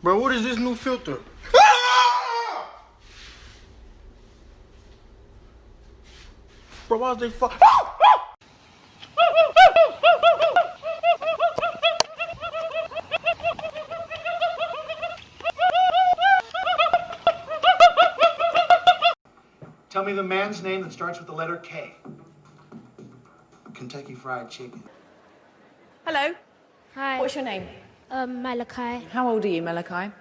Bro, what is this new filter? Bro, why is they fuck? Tell me the man's name that starts with the letter K. Kentucky Fried Chicken. Hello. Hi. What's your name? Um, Malachi. How old are you, Malachi?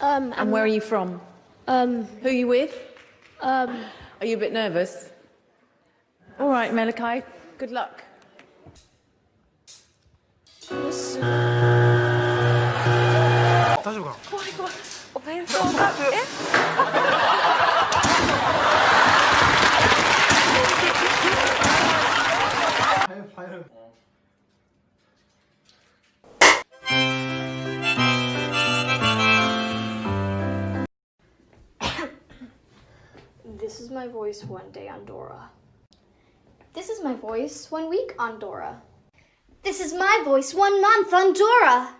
Um, And where are you from? um, Who are you with? um, Are you a bit nervous? All right, Malachi. Good luck. 다시 가. This is my voice one day on Dora. This is my voice one week on Dora. this is my voice one month on Dora.